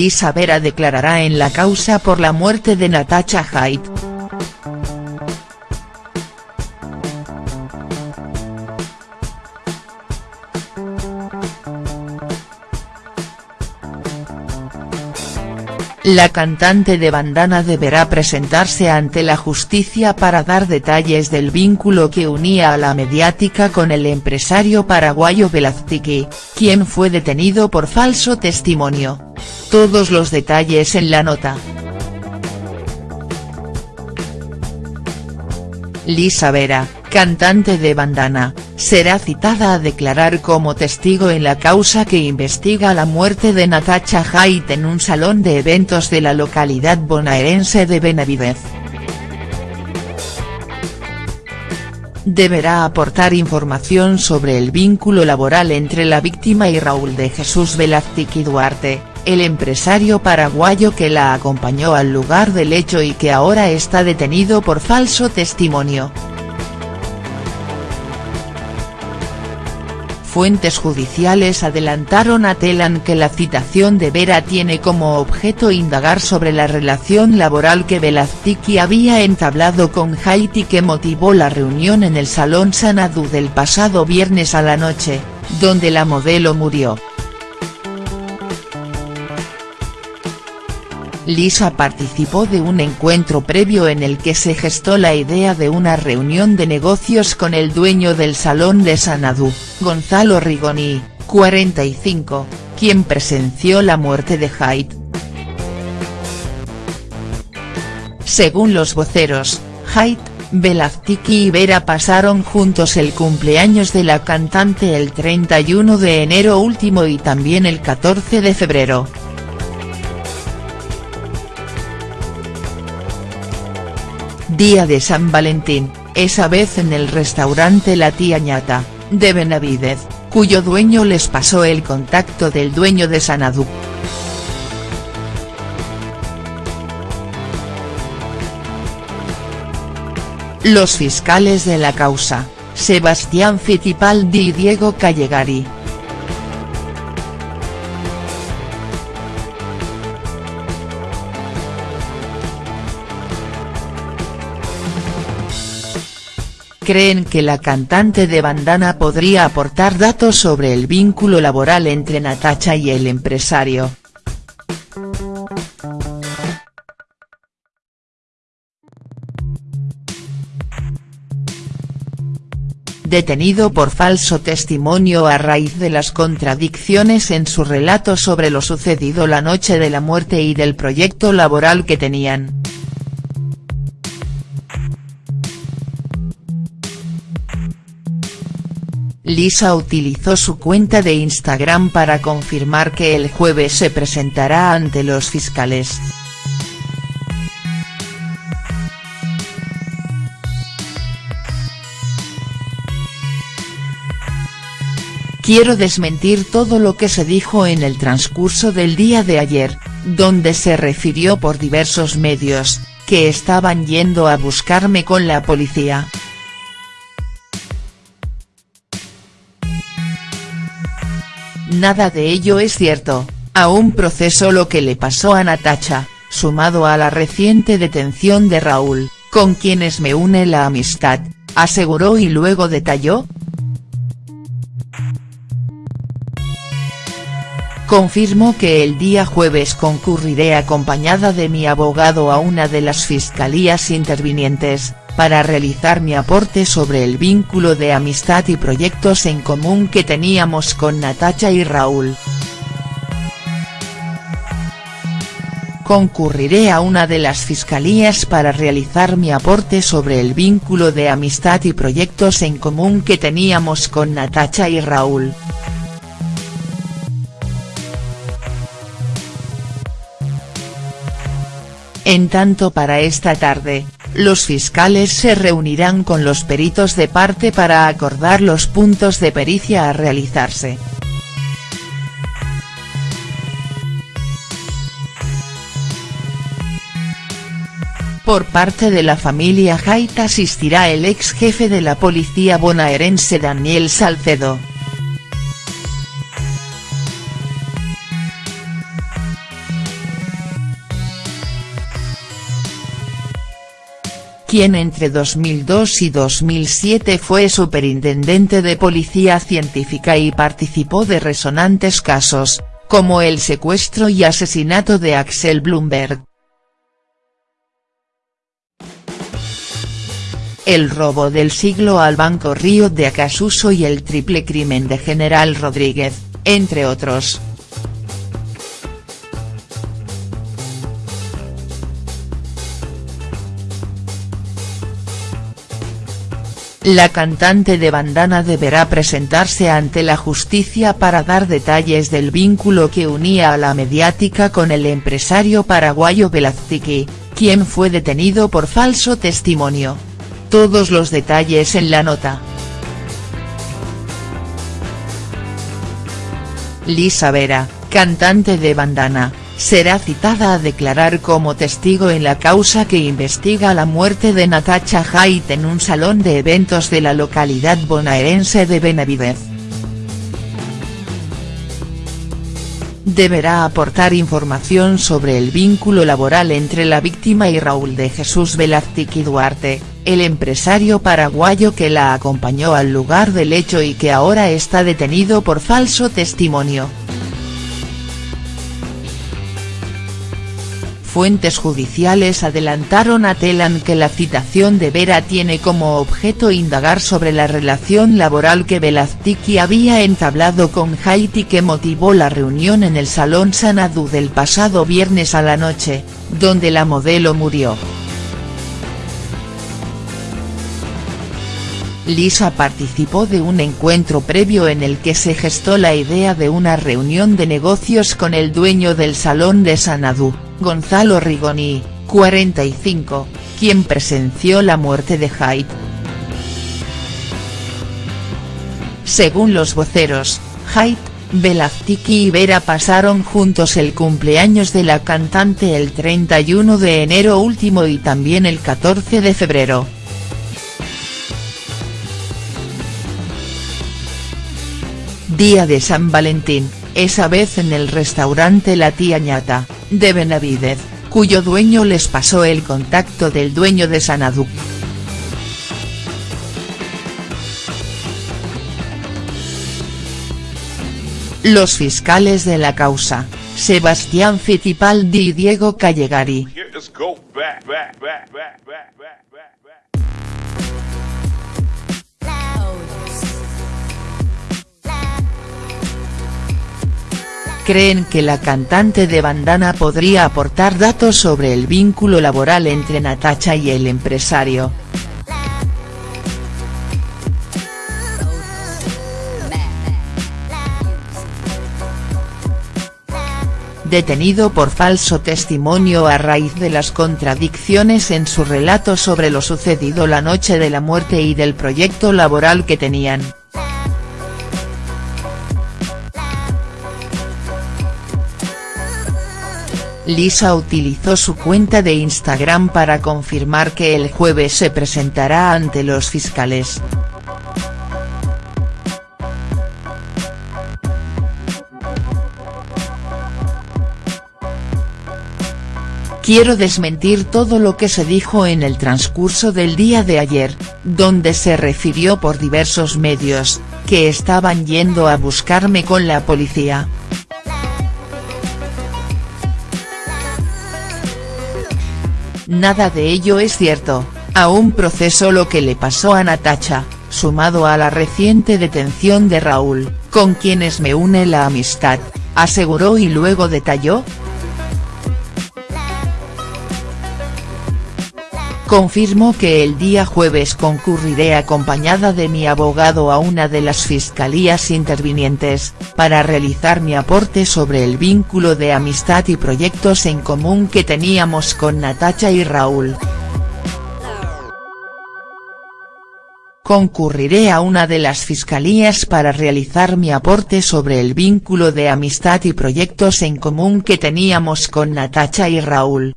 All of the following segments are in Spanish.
Lisa Vera declarará en la causa por la muerte de Natasha Haidt. La cantante de bandana deberá presentarse ante la justicia para dar detalles del vínculo que unía a la mediática con el empresario paraguayo Velazquiki, quien fue detenido por falso testimonio. Todos los detalles en la nota. Lisa Vera, cantante de bandana, será citada a declarar como testigo en la causa que investiga la muerte de Natacha Haidt en un salón de eventos de la localidad bonaerense de Benavidez. Deberá aportar información sobre el vínculo laboral entre la víctima y Raúl de Jesús Velázquez Duarte, el empresario paraguayo que la acompañó al lugar del hecho y que ahora está detenido por falso testimonio. Fuentes judiciales adelantaron a Telan que la citación de Vera tiene como objeto indagar sobre la relación laboral que Velazquiki había entablado con Haiti que motivó la reunión en el Salón Sanadú del pasado viernes a la noche, donde la modelo murió. Lisa participó de un encuentro previo en el que se gestó la idea de una reunión de negocios con el dueño del Salón de Sanadú, Gonzalo Rigoni, 45, quien presenció la muerte de Haidt. Según los voceros, Haidt, Velazquiki y Vera pasaron juntos el cumpleaños de la cantante el 31 de enero último y también el 14 de febrero. Día de San Valentín, esa vez en el restaurante La Tía Ñata, de Benavidez, cuyo dueño les pasó el contacto del dueño de Sanadú. Los fiscales de la causa, Sebastián Fittipaldi y Diego Callegari, creen que la cantante de bandana podría aportar datos sobre el vínculo laboral entre Natacha y el empresario. detenido por falso testimonio a raíz de las contradicciones en su relato sobre lo sucedido la noche de la muerte y del proyecto laboral que tenían. Lisa utilizó su cuenta de Instagram para confirmar que el jueves se presentará ante los fiscales. Quiero desmentir todo lo que se dijo en el transcurso del día de ayer, donde se refirió por diversos medios, que estaban yendo a buscarme con la policía. Nada de ello es cierto, aún proceso lo que le pasó a Natacha, sumado a la reciente detención de Raúl, con quienes me une la amistad, aseguró y luego detalló. Confirmo que el día jueves concurriré acompañada de mi abogado a una de las fiscalías intervinientes, para realizar mi aporte sobre el vínculo de amistad y proyectos en común que teníamos con Natacha y Raúl. Concurriré a una de las fiscalías para realizar mi aporte sobre el vínculo de amistad y proyectos en común que teníamos con Natacha y Raúl. En tanto para esta tarde, los fiscales se reunirán con los peritos de parte para acordar los puntos de pericia a realizarse. Por parte de la familia Haidt asistirá el ex jefe de la policía bonaerense Daniel Salcedo. Quien entre 2002 y 2007 fue superintendente de policía científica y participó de resonantes casos, como el secuestro y asesinato de Axel Bloomberg. El robo del siglo al Banco Río de Acasuso y el triple crimen de General Rodríguez, entre otros. La cantante de bandana deberá presentarse ante la justicia para dar detalles del vínculo que unía a la mediática con el empresario paraguayo Velazquiki, quien fue detenido por falso testimonio. Todos los detalles en la nota. Lisa Vera, cantante de bandana, será citada a declarar como testigo en la causa que investiga la muerte de Natacha Haidt en un salón de eventos de la localidad bonaerense de Benavidez. Deberá aportar información sobre el vínculo laboral entre la víctima y Raúl de Jesús Velázquez Duarte, el empresario paraguayo que la acompañó al lugar del hecho y que ahora está detenido por falso testimonio. Fuentes judiciales adelantaron a Telan que la citación de Vera tiene como objeto indagar sobre la relación laboral que Velazquiki había entablado con Haiti que motivó la reunión en el Salón Sanadú del pasado viernes a la noche, donde la modelo murió. Lisa participó de un encuentro previo en el que se gestó la idea de una reunión de negocios con el dueño del Salón de Sanadú, Gonzalo Rigoni, 45, quien presenció la muerte de Haidt. Según los voceros, Haidt, Velazquiki y Vera pasaron juntos el cumpleaños de la cantante el 31 de enero último y también el 14 de febrero. Día de San Valentín, esa vez en el restaurante La Tía Ñata, de Benavidez, cuyo dueño les pasó el contacto del dueño de Sanadú. Los fiscales de la causa, Sebastián Fittipaldi y Diego Callegari. Creen que la cantante de bandana podría aportar datos sobre el vínculo laboral entre Natacha y el empresario. detenido por falso testimonio a raíz de las contradicciones en su relato sobre lo sucedido la noche de la muerte y del proyecto laboral que tenían. Lisa utilizó su cuenta de Instagram para confirmar que el jueves se presentará ante los fiscales. Quiero desmentir todo lo que se dijo en el transcurso del día de ayer, donde se refirió por diversos medios, que estaban yendo a buscarme con la policía. Nada de ello es cierto, aún proceso lo que le pasó a Natacha, sumado a la reciente detención de Raúl, con quienes me une la amistad, aseguró y luego detalló, Confirmo que el día jueves concurriré acompañada de mi abogado a una de las fiscalías intervinientes, para realizar mi aporte sobre el vínculo de amistad y proyectos en común que teníamos con Natacha y Raúl. Concurriré a una de las fiscalías para realizar mi aporte sobre el vínculo de amistad y proyectos en común que teníamos con Natacha y Raúl.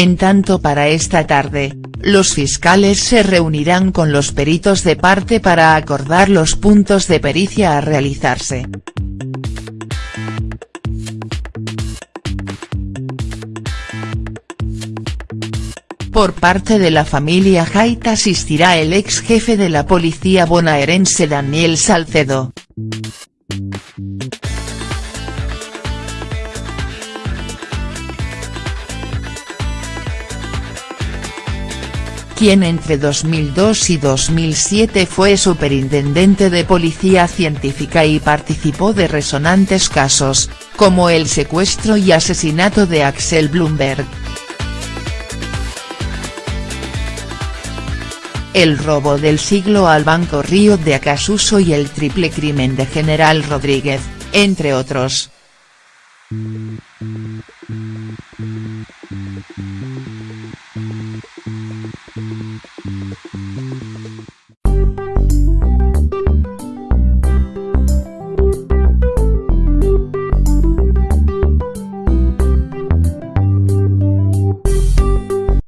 En tanto para esta tarde, los fiscales se reunirán con los peritos de parte para acordar los puntos de pericia a realizarse. Por parte de la familia Haidt asistirá el ex jefe de la policía bonaerense Daniel Salcedo. Quien entre 2002 y 2007 fue superintendente de policía científica y participó de resonantes casos, como el secuestro y asesinato de Axel Bloomberg. El robo del siglo al Banco Río de Acasuso y el triple crimen de General Rodríguez, entre otros. Mm-hmm.